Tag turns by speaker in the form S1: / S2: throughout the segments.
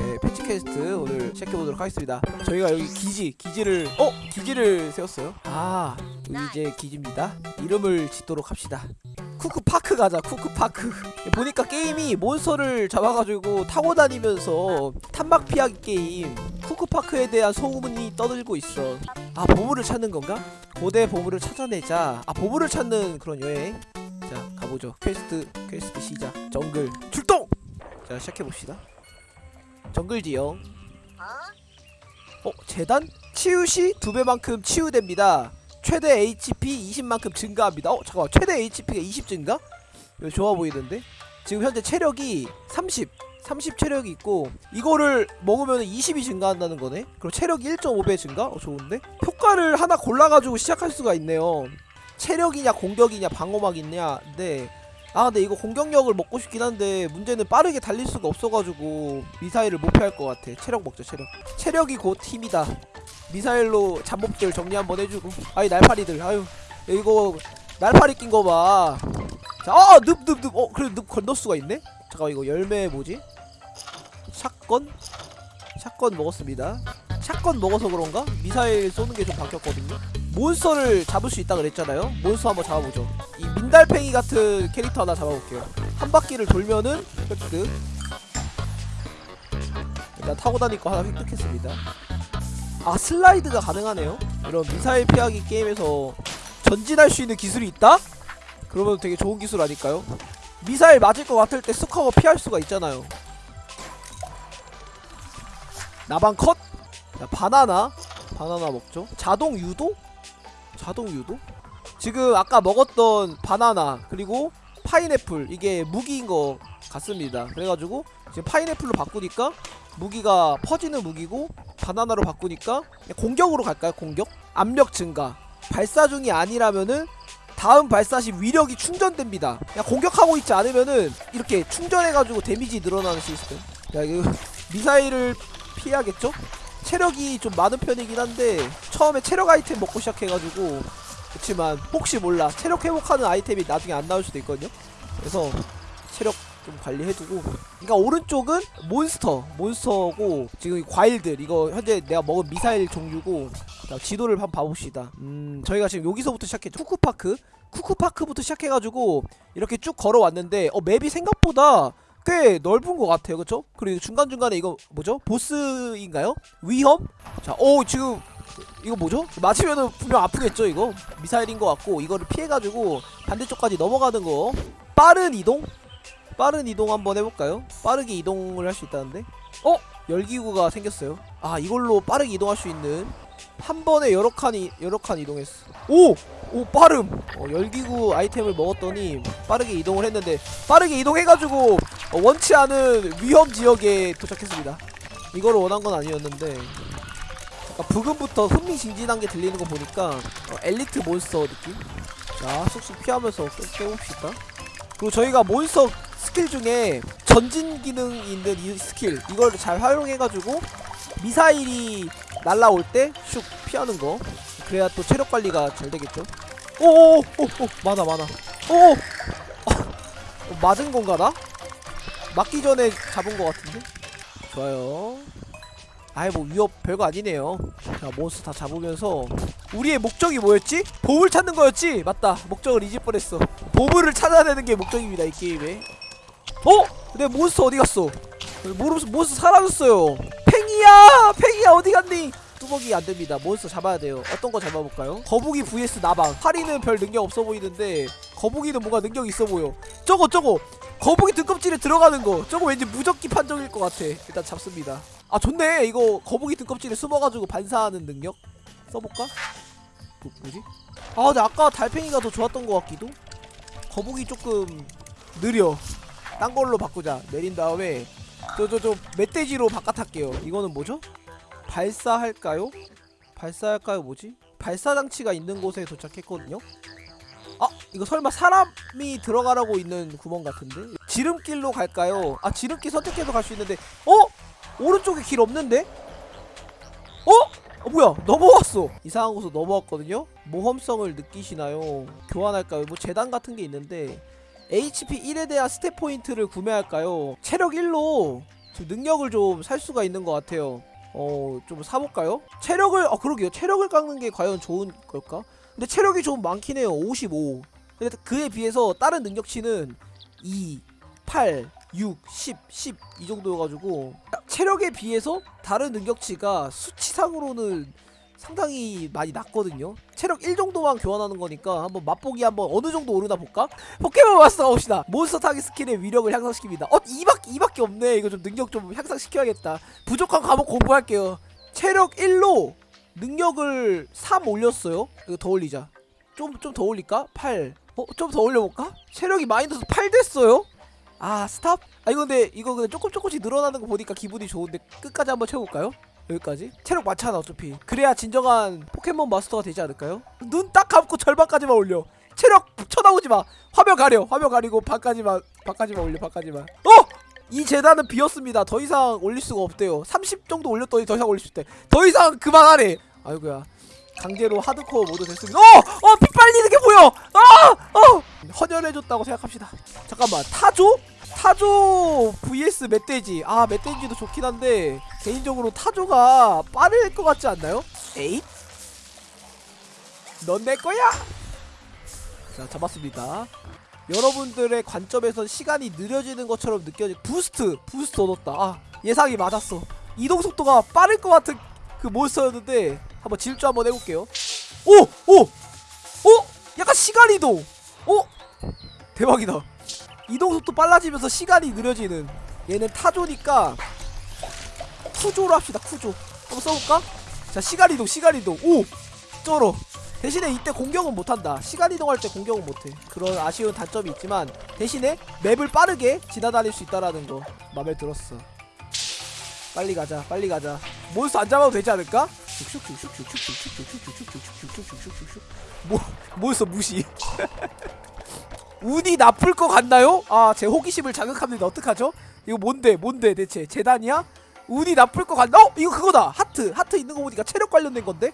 S1: 예, Patch Quest 오늘 시작해보도록 하겠습니다. 저희가 여기 기지, 기지를 어? 기지를 세웠어요? 아 이제 기지입니다. 이름을 짓도록 합시다. 쿠크파크 가자 쿠크파크. 보니까 게임이 몬스터를 잡아가지고 타고 다니면서 탄막 피하기 게임 쿠크파크에 대한 소문이 떠들고 있어. 아 보물을 찾는 건가? 고대 보물을 찾아내자. 아 보물을 찾는 그런 여행? 자 가보죠. quest quest 시작. 정글. 출동! 자 시작해봅시다 정글 지형 어? 재단? 치유시 두 배만큼 치유됩니다 최대 HP 20만큼 증가합니다 어? 잠깐만 최대 HP가 20 증가? 이거 좋아 보이던데? 지금 현재 체력이 30 30 체력이 있고 이거를 먹으면 20이 증가한다는 거네 그럼 체력이 1.5배 증가? 어 좋은데? 효과를 하나 골라가지고 시작할 수가 있네요 체력이냐 공격이냐 방어막 있냐 근데 아 근데 이거 공격력을 먹고 싶긴 한데 문제는 빠르게 달릴 수가 없어가지고 미사일을 못 피할 것 같아. 체력 먹자 체력. 체력이 곧 힘이다. 미사일로 잠복들 정리 한번 해주고. 아이 날파리들. 아유 이거 날파리 낀 거봐. 자아 늪늪늪. 어 그래 늪 건널 수가 있네? 잠깐 이거 열매 뭐지? 샷건? 샷건 먹었습니다. 샷건 먹어서 그런가? 미사일 쏘는 게 좀 바뀌었거든요. 몬스터를 잡을 수 있다 그랬잖아요. 몬스터 한번 잡아보죠. 이민 달팽이 같은 캐릭터 하나 잡아볼게요 한 바퀴를 돌면은 획득 일단 타고 다닐 거 하나 획득했습니다 아 슬라이드가 가능하네요 이런 미사일 피하기 게임에서 전진할 수 있는 기술이 있다? 그러면 되게 좋은 기술 아닐까요? 미사일 맞을 것 같을 때 쑥 하고 피할 수가 있잖아요 나방 컷! 자, 바나나 바나나 먹죠 자동 유도? 자동 유도? 지금 아까 먹었던 바나나 그리고 파인애플. 이게 무기인 것 같습니다. 그래가지고 지금 파인애플로 바꾸니까 무기가 퍼지는 무기고 바나나로 바꾸니까 공격으로 갈까요 공격? 압력 증가. 발사 중이 아니라면은 다음 발사 시 위력이 충전됩니다. 그냥 공격하고 있지 않으면은 이렇게 충전해가지고 데미지 늘어나는 시스템. 야 이거 미사일을 피해야겠죠? 체력이 좀 많은 편이긴 한데 처음에 체력 아이템 먹고 시작해가지고 그렇지만 혹시 몰라 체력 회복하는 아이템이 나중에 안 나올 수도 있거든요 그래서 체력 좀 관리해두고 그러니까 오른쪽은 몬스터 몬스터고 지금 이 과일들 이거 현재 내가 먹은 미사일 종류고 자, 지도를 한번 봐봅시다 음 저희가 지금 여기서부터 시작했죠 쿠쿠파크 쿠쿠파크부터 시작해가지고 이렇게 쭉 걸어왔는데 어 맵이 생각보다 꽤 넓은 것 같아요 그쵸? 그리고 중간중간에 이거 뭐죠? 보스인가요? 위험? 자, 오 지금 이거 뭐죠? 맞으면은 분명 아프겠죠 이거? 미사일인 것 같고 이거를 피해가지고 반대쪽까지 넘어가는 거 빠른 이동? 빠른 이동 한번 해볼까요? 빠르게 이동을 할 수 있다는데? 어? 열기구가 생겼어요 아 이걸로 빠르게 이동할 수 있는 한 번에 여러 칸이 여러 칸 이동했어 오! 오 빠름 어, 열기구 아이템을 먹었더니 빠르게 이동을 했는데 빠르게 이동해가지고 어, 원치 않은 위험 지역에 도착했습니다 이거를 원한 건 아니었는데 그러니까 브금부터 흥미진진한 게 들리는 거 보니까 어, 엘리트 몬스터 느낌? 자 쑥쑥 피하면서 깨봅시다. 그리고 저희가 몬스터 스킬 중에 전진 기능이 있는 이 스킬 이걸 잘 활용해가지고 미사일이 날라올 때 슉 피하는 거. 그래야 또 체력 관리가 잘 되겠죠? 오오오오 많아 많아. 오! 어, 맞은 건가 나? 맞기 전에 잡은 거 같은데? 좋아요 아이 뭐 위협 별거 아니네요. 자 몬스터 다 잡으면서 우리의 목적이 뭐였지? 보물 찾는 거였지? 맞다. 목적을 잊을 뻔했어. 보물을 찾아내는 게 목적입니다 이 게임에. 어? 내 몬스터 어디 갔어? 모르면서 몬스터 사라졌어요. 팽이야! 팽이야 어디 갔니? 뚜벅이 안됩니다. 몬스터 잡아야 돼요. 어떤 거 잡아볼까요? 거북이 vs 나방. 파리는 별 능력 없어 보이는데 거북이는 뭔가 능력이 있어 보여. 저거 저거! 거북이 등껍질에 들어가는 거. 저거 왠지 무적기 판정일 것 같아. 일단 잡습니다 아 좋네 이거 거북이 등껍질에 숨어가지고 반사하는 능력 써볼까? 뭐, 뭐지? 아 근데 아까 달팽이가 더 좋았던 것 같기도 거북이 조금 느려 딴 걸로 바꾸자 내린 다음에 저 저 저 멧돼지로 바깥할게요 이거는 뭐죠? 발사할까요? 발사할까요 뭐지? 발사 장치가 있는 곳에 도착했거든요 아 이거 설마 사람이 들어가라고 있는 구멍 같은데? 지름길로 갈까요? 아 지름길 선택해서 갈 수 있는데 어? 오른쪽에 길 없는데? 어? 어 뭐야? 넘어왔어. 이상한 곳으로 넘어왔거든요? 모험성을 느끼시나요? 교환할까요? 뭐 재단 같은 게 있는데 HP 1에 대한 stat 포인트를 구매할까요? 체력 1로 지금 능력을 좀 살 수가 있는 것 같아요. 어 좀 사볼까요? 체력을 어 그러게요. 체력을 깎는 게 과연 좋은 걸까? 근데 체력이 좀 많긴 해요. 55 근데 그에 비해서 다른 능력치는 2 8 6 10 10 이 정도여가지고 체력에 비해서 다른 능력치가 수치상으로는 상당히 많이 낮거든요 체력 1 정도만 교환하는 거니까 한번 맛보기 한번 어느 정도 오르나 볼까? 포켓몬 마스터 가봅시다 몬스터 타기 스킬의 위력을 향상시킵니다 어? 2밖에, 2밖에 없네 이거 좀 능력 좀 향상시켜야겠다 부족한 과목 공부할게요 체력 1로 능력을 3 올렸어요 이거 더 올리자 좀 좀 더 올릴까? 8 어? 좀 더 올려볼까? 체력이 마이너스 8 됐어요? 아 stop? 아 이거 근데 이거 근데 조금 조금씩 늘어나는 거 보니까 기분이 좋은데 끝까지 한번 채워볼까요? 여기까지? 체력 많잖아 어차피 그래야 진정한 포켓몬 마스터가 되지 않을까요? 눈 딱 감고 절반까지만 올려 체력 쳐다보지 마 화면 가려 화면 가리고 반까지만 반까지만 올려 반까지만 어! 이 재단은 비었습니다 더 이상 올릴 수가 없대요 30 정도 올렸더니 더 이상 올릴 수 있대 더 이상 그만하래 아이고야 강제로 하드코어 모드 됐습니다 어! 어! 피 빨리는 게 보여! 아! 어! 헌혈해줬다고 생각합시다 잠깐만 타조? 타조 vs 멧돼지 아 멧돼지도 좋긴 한데 개인적으로 타조가 빠를 것 같지 않나요? 에잇 넌 내 거야 자 잡았습니다 여러분들의 관점에선 시간이 느려지는 것처럼 느껴지 boost boost 얻었다 아 예상이 맞았어 이동 속도가 빠를 것 같은 그 몬스터였는데 한번 질주 한번 해볼게요 오! 오! 오! 약간 시간 이동 오! 대박이다 이동 속도 빨라지면서 시간이 느려지는 얘는 타조니까 쿠조로 합시다 쿠조 한번 써볼까? 자 시간 이동 시간 이동 오! 쩔어 대신에 이때 공격은 못한다 시간 이동할 때 공격은 못해 그런 아쉬운 단점이 있지만 대신에 맵을 빠르게 지나다닐 수 있다라는 거 맘에 들었어 빨리 가자 빨리 가자 몬스터 안 잡아도 되지 않을까? 뭐 몬스터 무시 운이 나쁠 것 같나요? 아 제 호기심을 자극합니다 어떡하죠? 이거 뭔데 뭔데 대체 재단이야? 운이 나쁠 것 같나? 어? 이거 그거다 하트 하트 있는 거 보니까 체력 관련된 건데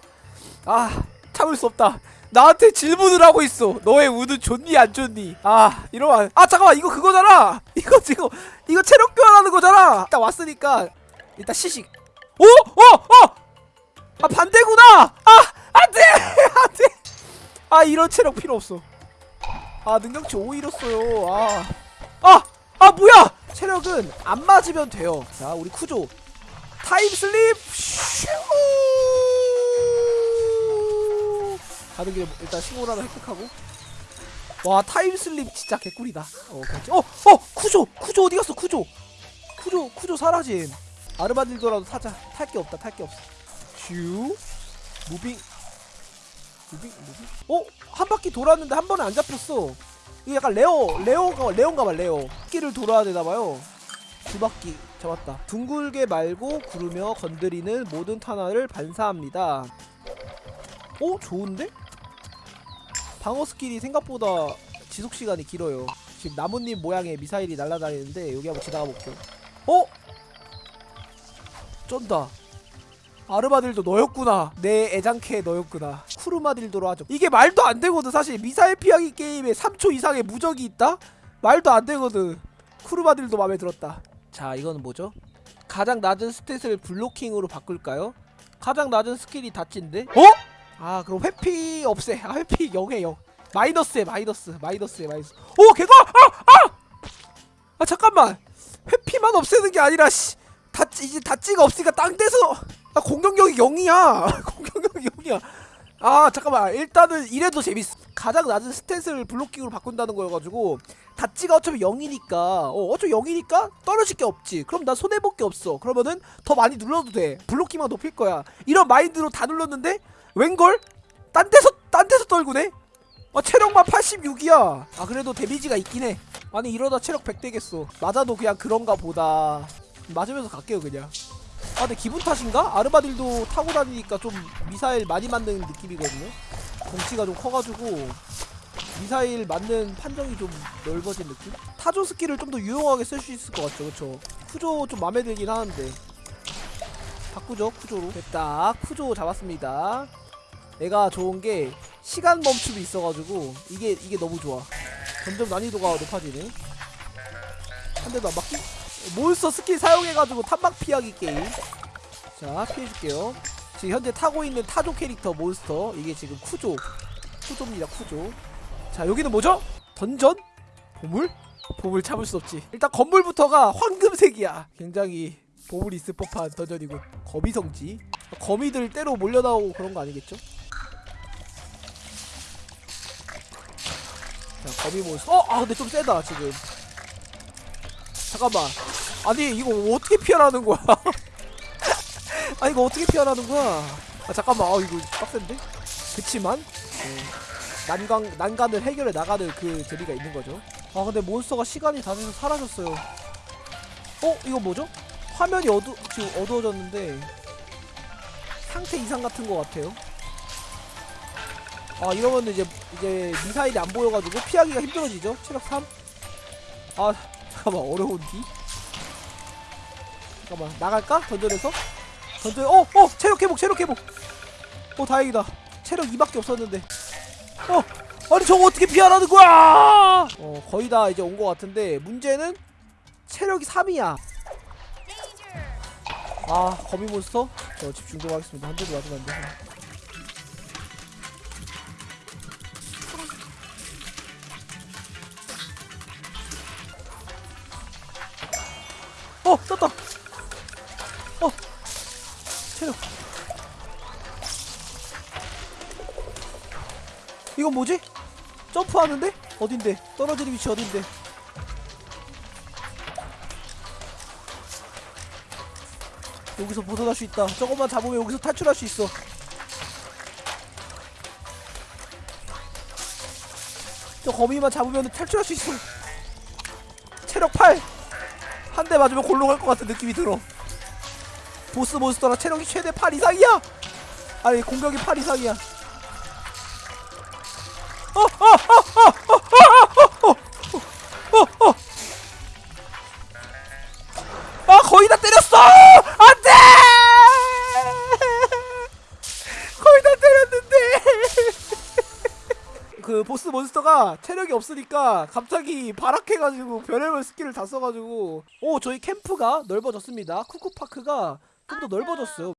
S1: 아 참을 수 없다 나한테 질문을 하고 있어 너의 운은 좋니 안 좋니 아 이러면 아 잠깐만 이거 그거잖아 이거 지금 이거 체력 교환하는 거잖아 일단 왔으니까 일단 시식 오! 어! 어! 아 반대구나! 아 안돼! 안돼! 아 이런 체력 필요 없어. 아 능력치 5 잃었어요. 아. 아! 아 뭐야! 체력은 안 맞으면 돼요. 자 우리 쿠조. time slip! 슈! 가는 길에 일단 신고를 하나 획득하고. 와 time slip 진짜 개꿀이다. 어 그렇지 어 어 쿠조! 쿠조 어디 갔어? 쿠조! 쿠조 쿠조 사라짐. 아르바딜도라도 타자. 탈 게 없다 탈 게 없어 슈 moving. moving moving? 어? 한 바퀴 돌았는데 한 번에 안 잡혔어. 이거 약간 레오 레오가 레온가봐 레오 바퀴를 돌아야 되나봐요. 두 바퀴 잡았다. 둥글게 말고 구르며 건드리는 모든 탄화를 반사합니다. 어? 좋은데? 방어 스킬이 생각보다 지속시간이 길어요. 지금 나뭇잎 모양의 미사일이 날아다니는데 여기 한번 지나가 볼게요. 어? 쩐다 아르마딜로 너였구나 내 애장캐 너였구나 쿠르마딜로로 하죠 이게 말도 안 되거든 사실 미사일 피하기 게임에 3초 이상의 무적이 있다? 말도 안 되거든 쿠르마딜로 마음에 들었다 자 이거는 뭐죠? 가장 낮은 stat을 블로킹으로 바꿀까요? 가장 낮은 스킬이 다친데? 어? 아 그럼 회피 없애 아 회피 0에 0 마이너스에 마이너스 마이너스에 마이너스 오 개가 아! 아! 아 잠깐만 회피만 없애는 게 아니라 씨 다찌 이제 다찌가 없으니까 땅 떼서 아 공격력이 0이야. 공격력이 0이야. 아 잠깐만. 일단은 이래도 재밌어. 가장 낮은 스탯을 블로킹으로 바꾼다는 거여가지고 다찌가 어차피 0이니까. 어 어차피 0이니까 떨어질 게 없지. 그럼 난 손해볼 게 없어. 그러면은 더 많이 눌러도 돼. 블로킹만 높일 거야. 이런 마인드로 다 눌렀는데 웬걸? 딴 데서 딴 데서 떨구네? 아 체력만 86이야. 아 그래도 데미지가 있긴 해. 아니 이러다 체력 100 되겠어. 맞아도 그냥 그런가 보다. 맞으면서 갈게요 그냥 아 근데 기분 탓인가? 아르마딜로 타고 다니니까 좀 미사일 많이 맞는 느낌이거든요. 덩치가 좀 커가지고 미사일 맞는 판정이 좀 넓어진 느낌? 타조 스킬을 좀 더 유용하게 쓸 수 있을 것 같죠 그쵸? 쿠조 좀 맘에 들긴 하는데. 바꾸죠 쿠조로. 됐다. 쿠조 잡았습니다. 얘가 좋은게 시간 멈춤이 있어가지고 이게 이게 너무 좋아. 점점 난이도가 높아지네. 한 대도 안 맞기? 몬스터 스킬 사용해가지고 탄막 피하기 게임. 자 피해줄게요. 지금 현재 타고 있는 타조 캐릭터 몬스터. 이게 지금 쿠조. 쿠조입니다 쿠조. 자 여기는 뭐죠? 던전? 보물? 보물 참을 수 없지. 일단 건물부터가 황금색이야. 굉장히 보물이 있을 법한 던전이군 거미성지. 거미들 때로 몰려나오고 그런 거 아니겠죠? 자 거미 몬스터 어! 아 근데 좀 세다 지금. 잠깐만 아니 이거 어떻게 피하라는 거야? 아 이거 어떻게 피하라는 거야? 아 잠깐만. 아 이거 빡센데? 그치만 네, 난간 난간을 해결해 나가는 그 재미가 있는 거죠. 아 근데 몬스터가 시간이 다 돼서 사라졌어요. 어? 이거 뭐죠? 화면이 어두 지금 어두워졌는데 상태 이상 같은 거 같아요. 아 이러면 이제 이제 미사일이 안 보여가지고 피하기가 힘들어지죠? 체력 3 아 잠깐만. 어려운디 잠깐만 나갈까? 던전에서? 던전 어 어 체력 회복 체력 회복. 어 다행이다. 체력 2밖에 없었는데. 어 아니 저거 어떻게 피하라는 거야? 어 거의 다 이제 온거 같은데 문제는 체력이 3이야. 아 거미 몬스터? 저 집중 좀 하겠습니다. 한 대도 맞으면 안 돼서. 어 떴다. 어 체력 이건 뭐지? 점프하는데? 어딘데? 떨어지는 위치 어딘데? 여기서 벗어날 수 있다 저것만 잡으면 여기서 탈출할 수 있어 저 거미만 잡으면 탈출할 수 있어 체력 8 한 대 맞으면 골로 갈 것 같은 느낌이 들어 보스 몬스터라 체력이 최대 8 이상이야 아니 공격이 8 이상이야 아 거의 다 때렸어 안돼 거의 다 때렸는데 그 보스 몬스터가 체력이 없으니까 갑자기 발악해가지고 별의별 스킬을 다 써가지고 오 저희 캠프가 넓어졌습니다 쿠쿠파크가 좀더 넓어졌어요